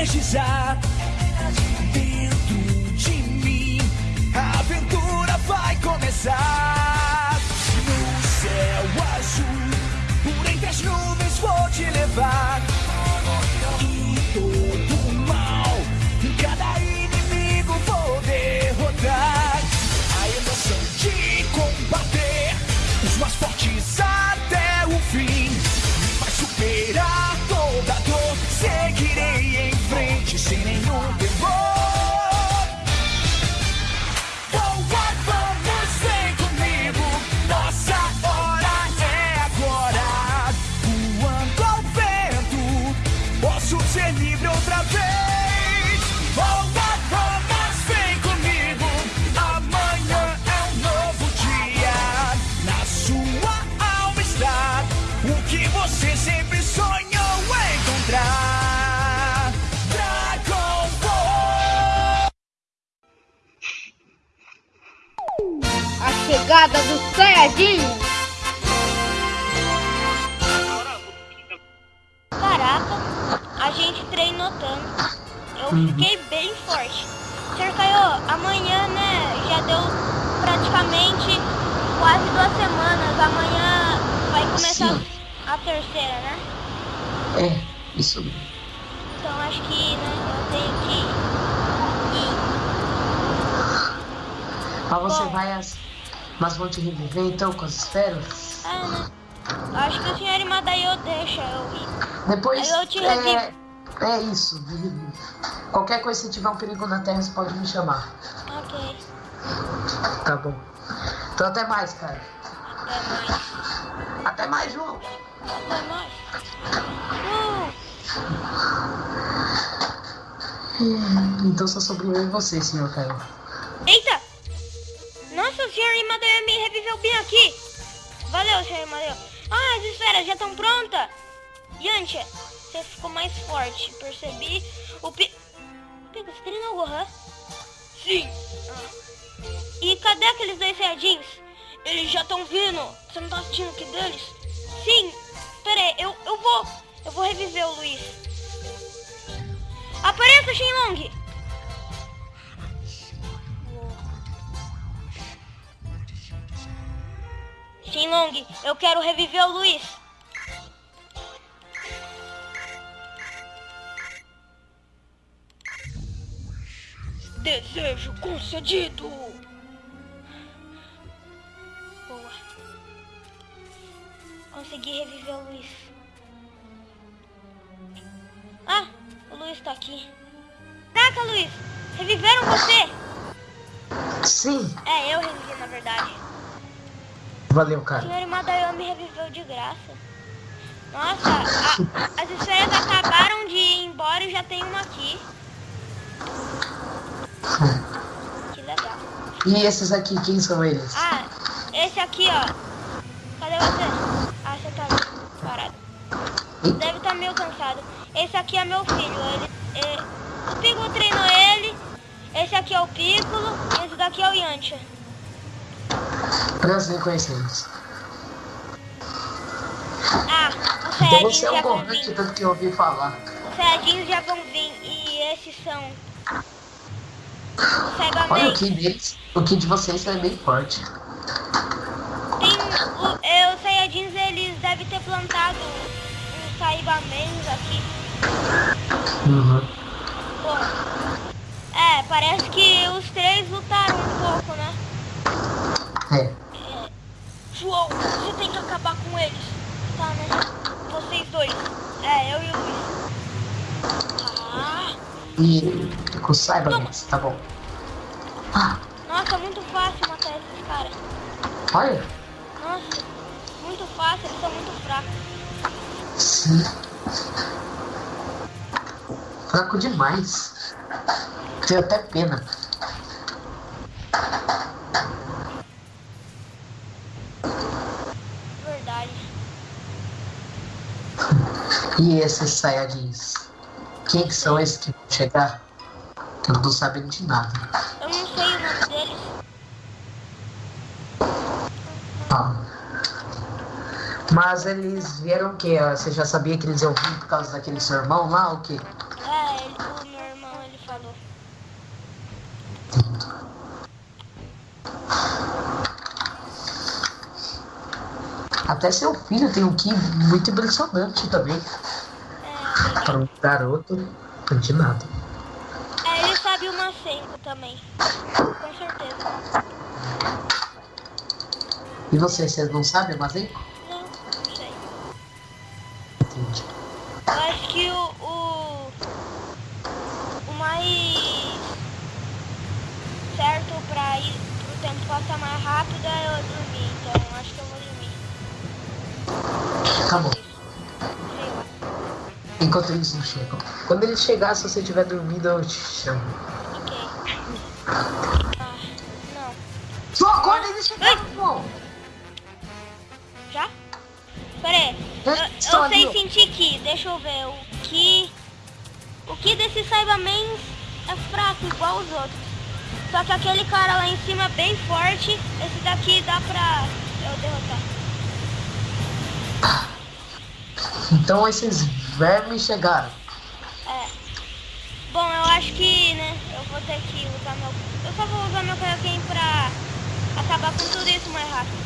energizar. A chegada do Saiyajin. Caraca, a gente treinou tanto. Eu fiquei bem forte. Sr. Caio, amanhã, né, já deu praticamente quase duas semanas. Amanhã vai começar Sim. a terceira, né? É, isso mesmo. Então acho que né, eu tenho que ir. Mas você Bom. vai as. Mas vão te reviver então com as esferas? É, né? Acho que o senhor Imadaio deixa eu ir. Depois. Aí eu te é, revivo. é isso. Qualquer coisa, se tiver um perigo na Terra, você pode me chamar. Ok, Tá bom. Então até mais, cara. até mais. Até mais, João. Até mais. Uh, Então só sobrou eu e você, senhor Caio. Senhor Imadaio me reviveu bem aqui. Valeu, senhor Imadaio. Ah, as esferas já estão prontas. Yantia, você ficou mais forte. Percebi. O pi... Pico, você treinou o Gohan? Sim. E cadê aqueles dois Saiyajins? Eles já estão vindo. Você não tá assistindo que deles? Sim. Pera aí, eu, eu vou. Eu vou reviver o Luiz. Apareça, Shenlong! Shenlong, eu quero reviver o Luiz. Desejo concedido. Boa. Consegui reviver o Luiz. Ah, o Luiz tá aqui. Caraca, Luiz! Reviveram você? Sim, É, eu revivi na verdade. Valeu, O cara. senhor Imadaio me reviveu de graça. Nossa, a- as esferas acabaram de ir embora e já tem uma aqui. Que legal. E esses aqui, quem são eles? Ah, esse aqui, ó. Cadê você? Ah, você tá parado. Deve estar meio cansado. Esse aqui é meu filho. Ele, é- o Piccolo treinou ele. Esse aqui é o Piccolo. E esse daqui é o Yantia. Prazer em conhecê-los. Ah, os Então você é um de tanto que eu ouvi falar. Os Saiyajins já vão vir. E esses são... Os Olha, o. Ki deles, o Ki de vocês é bem forte. Tem o, é, os Saiyajins, eles devem ter plantado uns Saibamans aqui. Uhum. Bom, é, parece que os três lutaram um pouco, né? É. João, você tem que acabar com eles. Tá, né? Vocês dois. É, eu e o Luiz. Ah, E com saiba, mas tá bom. Ah, nossa, muito fácil matar esses caras. olha. Nossa, muito fácil, eles são muito fracos. Sim. Fraco demais. Tenho até pena. E esses Saiyajins? Quem que são esses que vão chegar? Eu não tô sabendo de nada. Eu não sei o nome deles. Ah. Mas eles vieram o quê? Ah, você já sabia que eles iam vir por causa daquele seu irmão lá ou o quê? É, ele, o meu irmão ele falou. Até seu filho tem um que muito impressionante também. Para um garoto, de nada. é, ele sabe o Macenco também. Com certeza. E você, você não sabe, mas hein? Enquanto eles não chegam. Quando eles chegar, se você tiver dormindo, eu te chamo. Ok. Ah, não. Só acorda eles chegaram, pô! Já? Pera aí. Eu, eu ali, sei sentir que. Deixa eu ver. O que. O que desse Cyberman é fraco, igual os outros. Só que aquele cara lá em cima é bem forte. Esse daqui dá pra eu derrotar. Então esses vermes chegaram. É. Bom, eu acho que, né, eu vou ter que usar meu... Eu só vou usar meu Kaioken pra acabar com tudo isso mais rápido.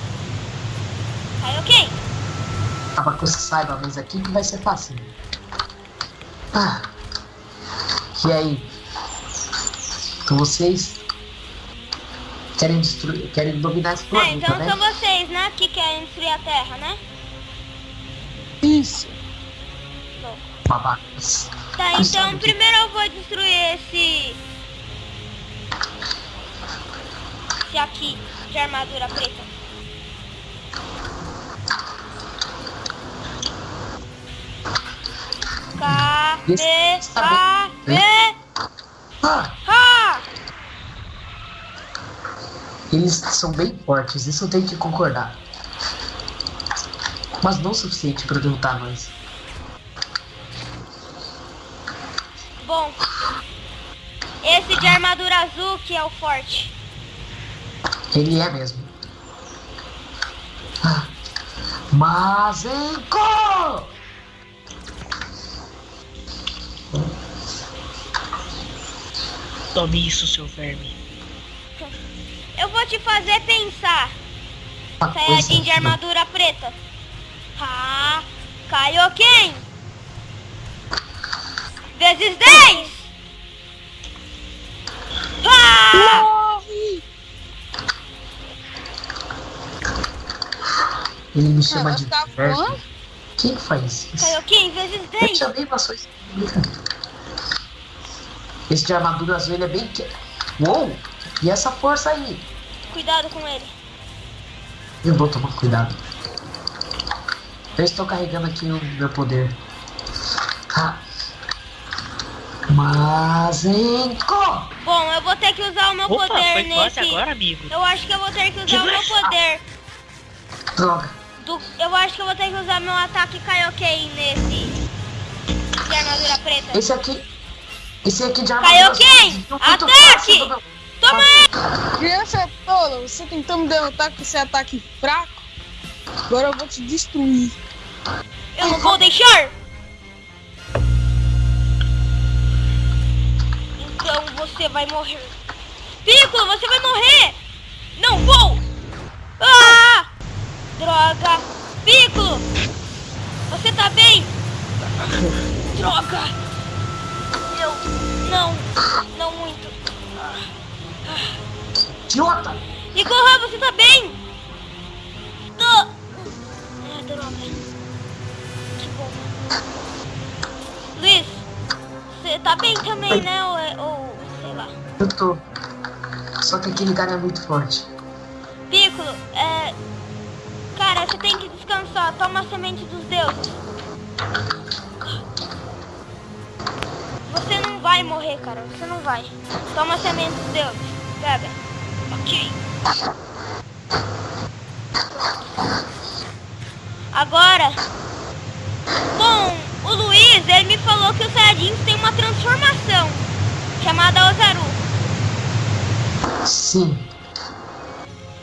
Kaioken! Tava com saiba, mas aqui que vai ser fácil. Ah. E aí? Então vocês querem destruir, querem dominar esse É, planeta, então né? são vocês, né, que querem destruir a Terra, né? Isso. Babacas. Tá, então primeiro eu vou destruir esse... Esse aqui, de armadura preta. Bem. Ah, K. eles são bem fortes, isso eu tenho que concordar. Mas não o suficiente pra derrotar nós. Bom, esse de armadura azul que é o forte. Ele é mesmo. Ah. Mazenko! Tome isso, seu verme. Eu vou te fazer pensar. Uma Sayajin coisa- de armadura preta. Ha, Kaioken. Vezes 10. Ha! Ele me chama Ela de tá voando? Quem faz isso? Kaioken vezes Eu 10. chamei pra sua explica. Esse de armadura azul ele é bem. que- Uou! E essa força aí? Cuidado com ele. Eu vou tomar cuidado. Eu estou carregando aqui o meu poder. Ah. Mazenko! Bom, eu vou ter que usar o meu Opa, poder foi nesse. agora, amigo. Eu acho que eu vou ter que usar Que o meu poder. Droga! Do... Eu acho que eu vou ter que usar meu ataque Kaioken nesse. De armadura preta. Esse aqui. Esse aqui de armadura Kaioken! Ataque! fácil Toma aí! Criança tola, você tentou me derrotar com esse ataque fraco? Agora eu vou te destruir. Eu não vou deixar! Então você vai morrer. Piccolo, você vai morrer! Não vou! Ah! Droga! Piccolo! Você tá bem? Droga! Eu... Não, não muito. Idiota! Igor, você tá bem? Tô. Ah, droga. Que bom. Luiz, você tá bem também, né? Eu tô. Só que aquele cara é muito forte. Piccolo, é... Cara, você tem que descansar. Toma a semente dos deuses. Você não vai morrer, cara. Você não vai. Toma a semente dos deuses. Pega. Ok. Agora... Bom, o Luiz, ele me falou que os Saiyajins têm uma transformação. Chamada Ozaru. Sim.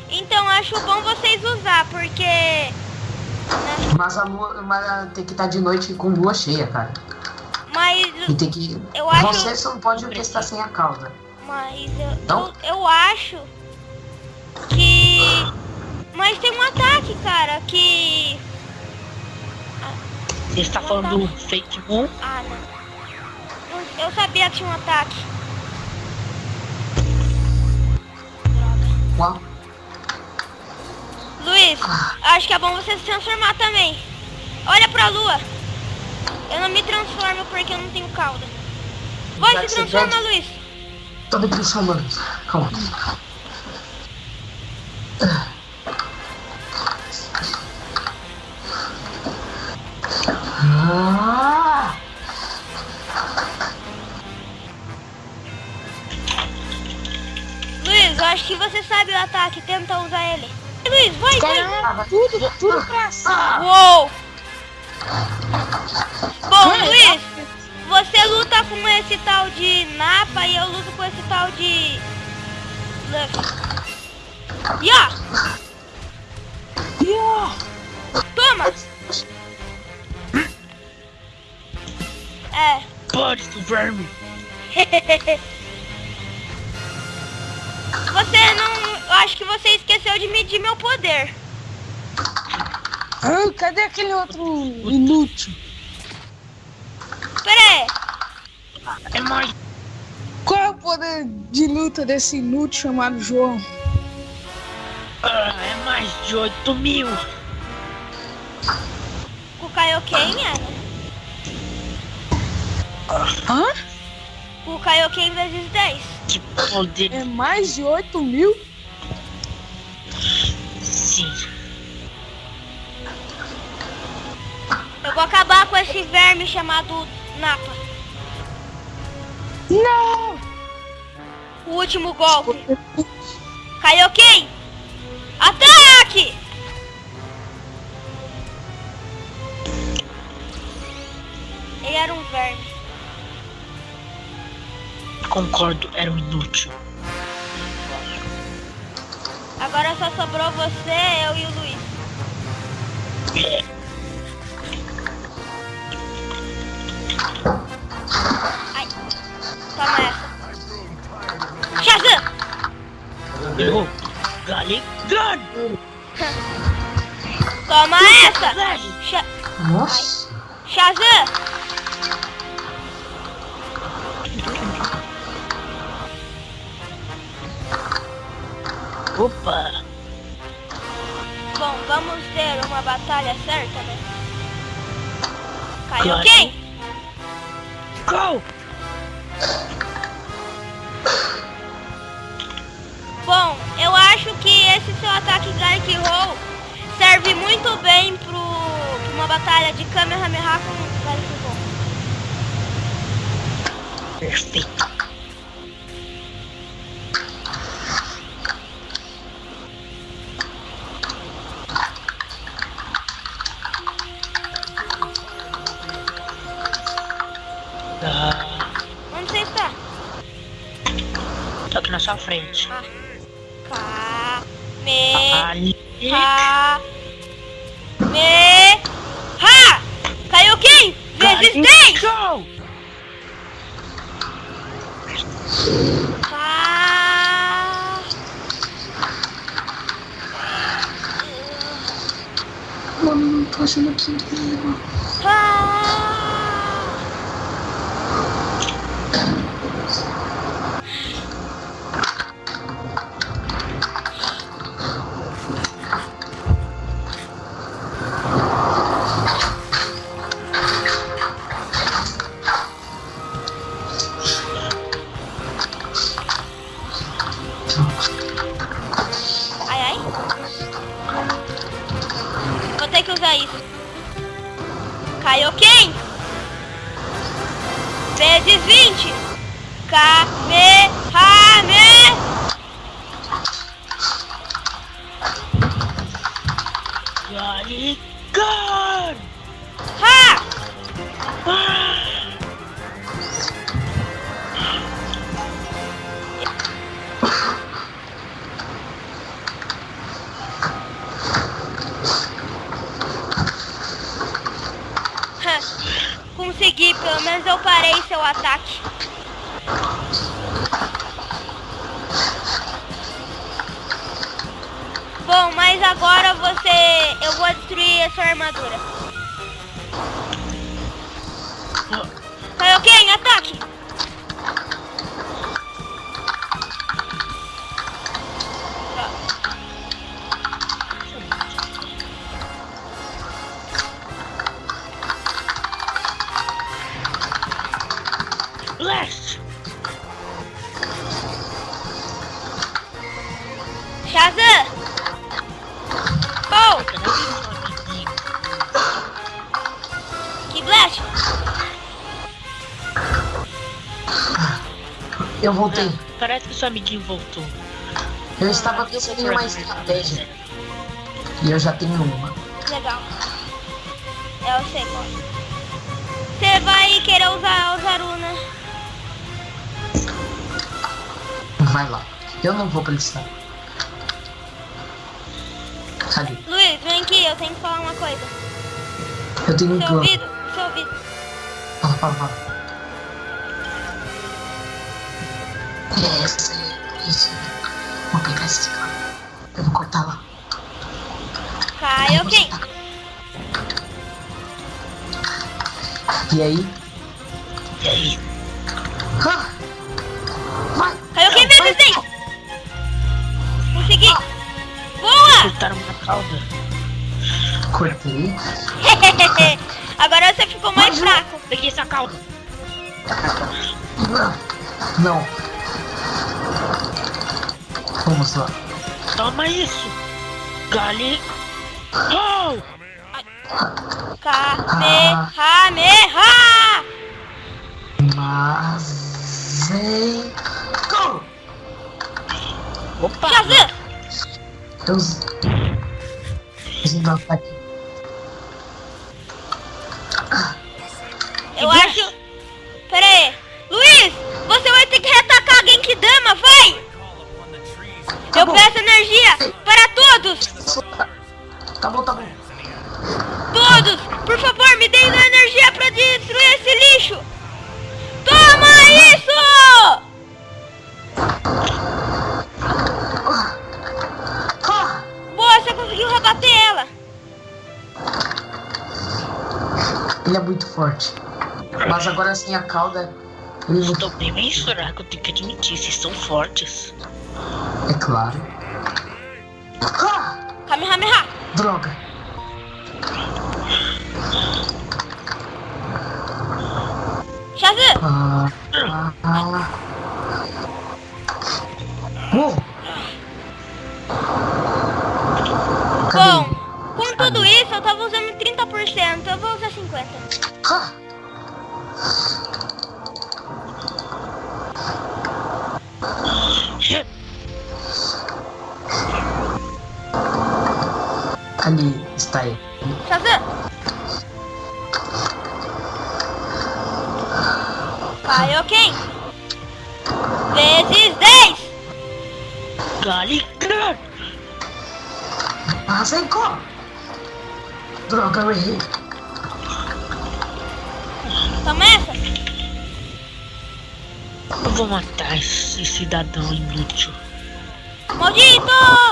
Então acho bom vocês usar, porque... né, Mas a lua mas tem que estar de noite com lua cheia, cara. Mas, E tem que. Eu acho- Você só não pode orquestrar sem a cauda. mas eu, Não? eu, eu acho que... Mas tem um ataque, cara, que... Você está falando do fake moon? Ah, não. Eu- Eu sabia que tinha um ataque. Luiz, acho que é bom você se transformar também. Olha pra lua. Eu não me transformo porque eu não tenho cauda. Vai, se transforma. Luiz. Tô me transformando. Calma. Ah! Acho que você sabe o ataque. Tenta usar ele. Luiz, vai, vai. Caramba, tudo, tudo pra cima. Uou! Bom, Luiz, você luta com esse tal de Napa e eu luto com esse tal de... Luffy. Ya! Yeah. Toma! É. Pode, verme. Você não... Eu acho que você esqueceu de medir meu poder. Ah, cadê aquele outro inútil? Pera aí. É mais. Qual é o poder de luta desse inútil chamado João? ah, é mais de 8 mil. Com o Kaioken é? Hã? Com o Kaioken vezes 10. Que poder. É mais de 8 mil? Sim. Eu vou acabar com esse verme chamado Napa. Não! O último golpe. Kaioken! Ataque! Ele era um verme. Concordo, era um inútil. Agora só sobrou você, eu e o Luiz. É, Ai. Toma essa. Shazam! eu. Galegão. Toma essa! Nossa. Shazam! Opa. Bom, vamos ter uma batalha certa, né? Kaioken! Go! Bom, eu acho que esse seu ataque Gark Roll serve muito bem pro, pra uma batalha de Kamehameha com Gark Roll. Perfeito. Frente. Ka... Me... Ha... Me... Ha! Vezes 10! Go! Ka... Mano, não tô achando aqui incrível. Caraca! Kaioken, Eu voltei. Ah, parece que seu amiguinho voltou. Eu estava pensando em uma estratégia. E eu já tenho uma. Legal. Eu sei qual. Você vai querer usar o Zaruna. Vai lá. Eu não vou precisar. Cadê? Luiz, vem aqui, eu tenho que falar uma coisa. Eu tenho um Seu plano. ouvido, seu ouvido. Fala, fala, fala. É, essa é isso. Vou pegar esse cara. Eu vou cortar lá. Kaioken. E aí? E aí? Ah! Vai! Kaioken 10. Consegui. Boa! Cortaram uma cauda. Cortei. Agora você ficou mais fraco. Peguei essa cauda. Não. Vamos lá. Toma isso. Gali. Oh! Kamehameha! Mas. Go! Opa! Shazam! Usando ataque. Eu acho... Mas agora sem a cauda. Estou bem bem fraco, eu tenho que admitir, vocês são fortes. É claro. Ah! Kamehameha! Droga! Shazam! Ah, ah, ah. Uou! Bom, com tudo isso eu tava usando 30%, eu vou usar 50%. Ah! Gali. Ah, Senko! Droga, eu errei. Toma essa! Eu vou matar esse cidadão inútil. Maldito!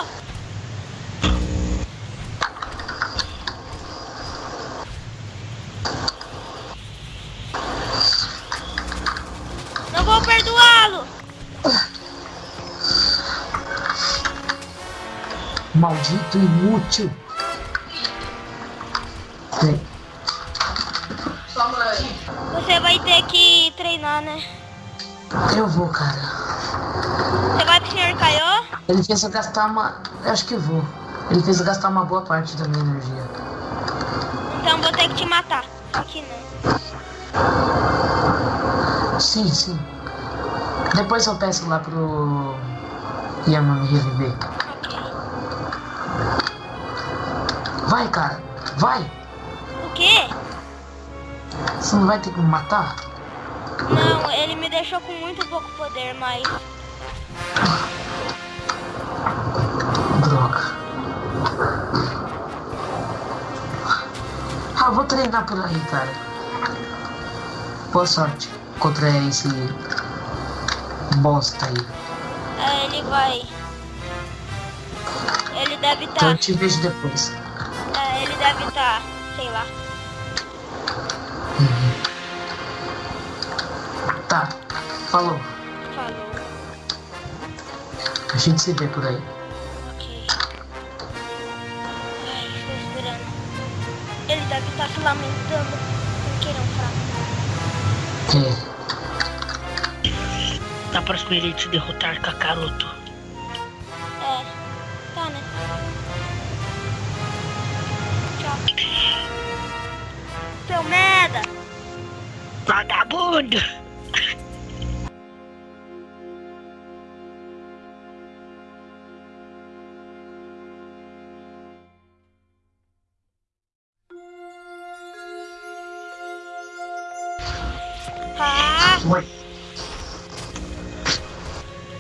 Maldito inútil. Bem, Você vai ter que treinar, né? eu vou, cara. Você vai pro Sr. Kaiô? Ele fez eu gastar uma. Eu acho que vou. Ele fez eu gastar uma boa parte da minha energia. Então vou ter que te matar. Aqui não. Sim, sim. Depois eu peço lá pro. Yama me reviver. Vai, cara. Vai. O quê? Você não vai ter que me matar? Não, ele me deixou com muito pouco poder, mas... Droga. Ah, vou treinar por aí, cara. Boa sorte contra esse bosta aí. É, ele vai... Ele deve Então estar. eu te vejo depois. Ele deve estar, sei lá. Tá, falou. Falou. A gente se vê por aí. Ok. Ai, estou esperando. Ele deve estar se lamentando porque ele é um fraco. É, Na próxima ele te derrotar, Kakaroto. Vagabundo! Ah!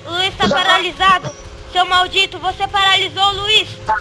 Luiz tá paralisado! Seu maldito, você paralisou o Luiz! Tá,